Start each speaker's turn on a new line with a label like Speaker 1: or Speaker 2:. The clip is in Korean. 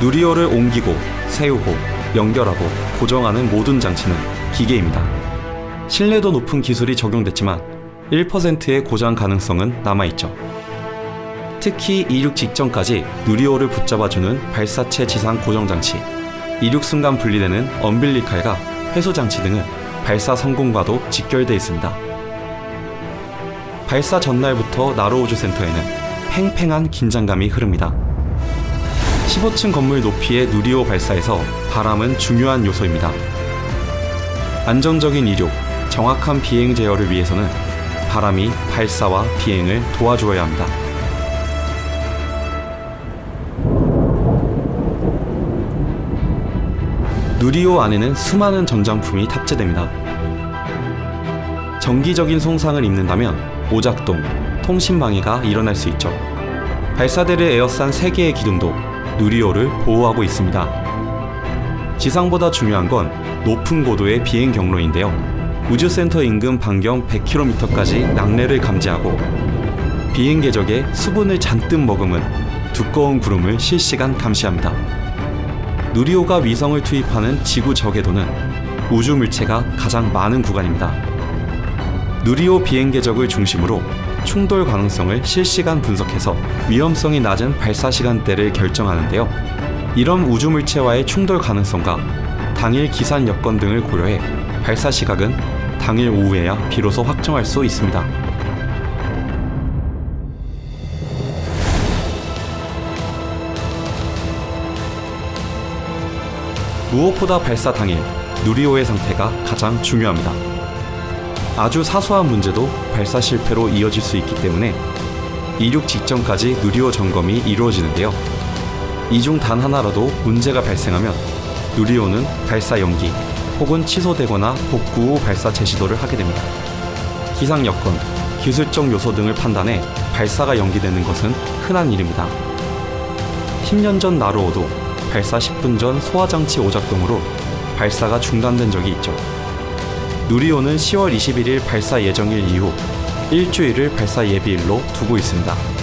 Speaker 1: 누리호를 옮기고 세우고 연결하고 고정하는 모든 장치는 기계입니다. 신뢰도 높은 기술이 적용됐지만 1%의 고장 가능성은 남아있죠. 특히 이륙 직전까지 누리호를 붙잡아주는 발사체 지상 고정 장치, 이륙 순간 분리되는 엄빌리칼과 회수 장치 등은 발사 성공과도 직결돼 있습니다. 발사 전날부터 나로우주 센터에는 팽팽한 긴장감이 흐릅니다. 15층 건물 높이의 누리호 발사에서 바람은 중요한 요소입니다. 안정적인 이륙, 정확한 비행 제어를 위해서는 바람이 발사와 비행을 도와줘야 합니다. 누리호 안에는 수많은 전장품이 탑재됩니다. 정기적인 손상을 입는다면 오작동, 통신방해가 일어날 수 있죠. 발사대를 에워싼 3개의 기둥도 누리호를 보호하고 있습니다. 지상보다 중요한 건 높은 고도의 비행 경로인데요. 우주센터 인근 반경 100km까지 낙뢰를 감지하고 비행 궤적에 수분을 잔뜩 머금은 두꺼운 구름을 실시간 감시합니다. 누리호가 위성을 투입하는 지구 저궤도는 우주 물체가 가장 많은 구간입니다. 누리호 비행 궤적을 중심으로 충돌 가능성을 실시간 분석해서 위험성이 낮은 발사 시간대를 결정하는데요. 이런 우주 물체와의 충돌 가능성과 당일 기산 여건 등을 고려해 발사 시각은 당일 오후에야 비로소 확정할 수 있습니다. 무엇보다 발사 당일 누리호의 상태가 가장 중요합니다. 아주 사소한 문제도 발사 실패로 이어질 수 있기 때문에 이륙 직전까지 누리호 점검이 이루어지는데요. 이 중 단 하나라도 문제가 발생하면 누리호는 발사 연기 혹은 취소되거나 복구 후 발사 재시도를 하게 됩니다. 기상 여건, 기술적 요소 등을 판단해 발사가 연기되는 것은 흔한 일입니다. 10년 전 나로호도 발사 10분 전 소화장치 오작동으로 발사가 중단된 적이 있죠. 누리호는 10월 21일 발사 예정일 이후 일주일을 발사 예비일로 두고 있습니다.